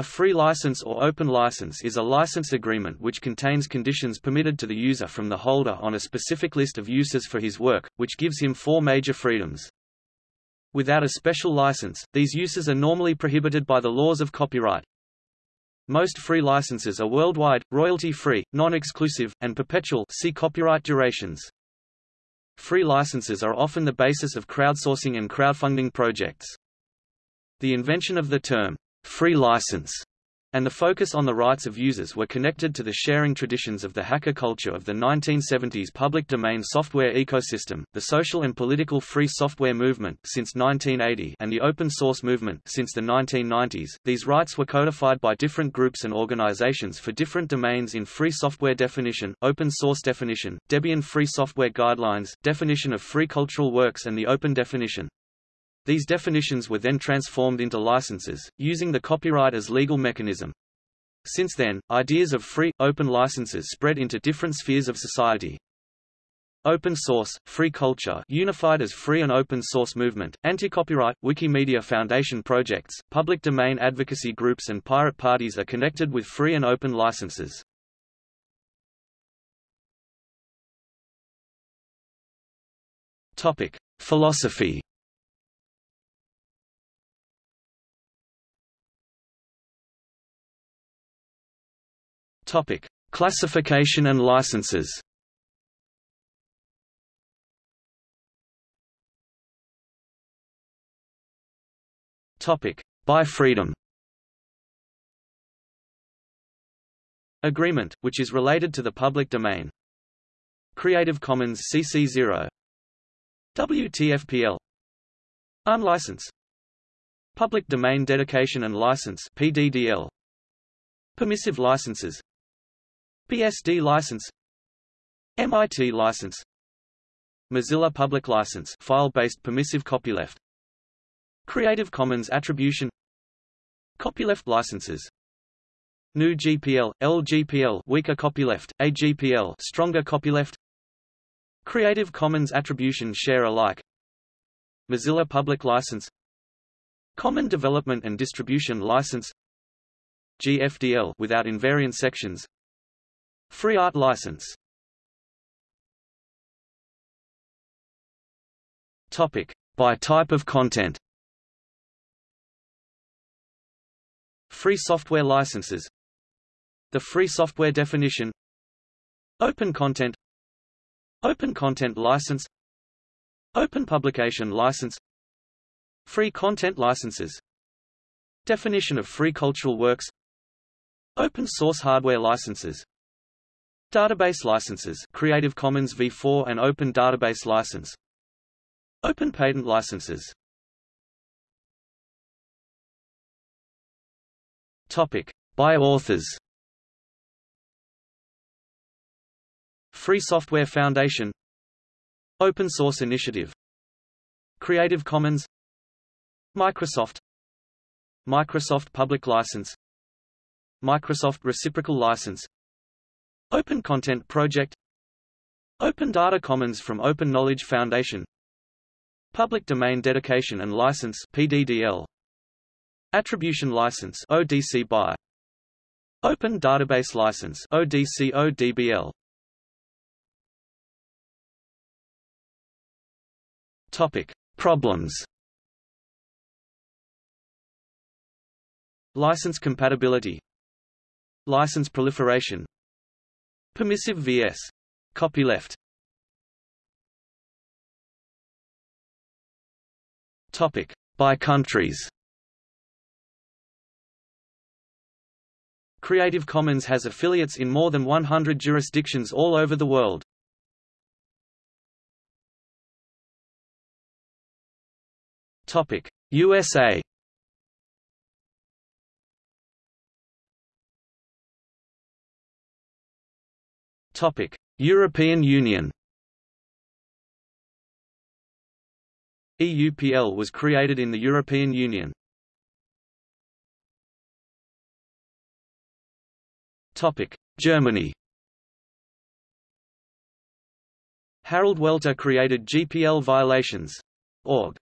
A free license or open license is a license agreement which contains conditions permitted to the user from the holder on a specific list of uses for his work, which gives him four major freedoms. Without a special license, these uses are normally prohibited by the laws of copyright. Most free licenses are worldwide, royalty-free, non-exclusive, and perpetual see copyright durations. Free licenses are often the basis of crowdsourcing and crowdfunding projects. The invention of the term, free license and the focus on the rights of users were connected to the sharing traditions of the hacker culture of the 1970s public domain software ecosystem, the social and political free software movement since 1980 and the open source movement since the 1990s. These rights were codified by different groups and organizations for different domains in free software definition, open source definition, Debian free software guidelines, definition of free cultural works and the open definition. These definitions were then transformed into licenses, using the copyright as legal mechanism. Since then, ideas of free, open licenses spread into different spheres of society. Open source, free culture unified as free and open source movement, anti-copyright, Wikimedia Foundation projects, public domain advocacy groups and pirate parties are connected with free and open licenses. Topic. Philosophy Topic: Classification and licenses. Topic: By freedom. Agreement, which is related to the public domain. Creative Commons CC0 WTFPL Unlicense Public Domain Dedication and License PDDL Permissive licenses BSD license. MIT license. Mozilla Public License. File-based permissive copyleft. Creative Commons Attribution. Copyleft licenses. GNU GPL, LGPL weaker copyleft, AGPL stronger copyleft. Creative Commons Attribution Share Alike. Mozilla Public License. Common Development and Distribution License. GFDL without invariant sections Free art license. Topic. By type of content. Free software licenses. The free software definition. Open content. Open content license. Open publication license. Free content licenses. Definition of free cultural works. Open source hardware licenses Database licenses Creative Commons v4 and Open Database License. Open patent licenses. Topic. By authors Free Software Foundation. Open Source Initiative. Creative Commons. Microsoft. Microsoft Public License. Microsoft Reciprocal License Open Content Project. Open Data Commons from Open Knowledge Foundation. Public Domain Dedication and License PDDL Attribution License ODC BY. Open Database License ODC ODBL Topic. Problems. License compatibility. License proliferation Permissive vs. Copyleft Topic. By countries Creative Commons has affiliates in more than 100 jurisdictions all over the world. Topic: USA European Union. EUPL was created in the European Union. Germany. Harald Welte created GPL violations. Org.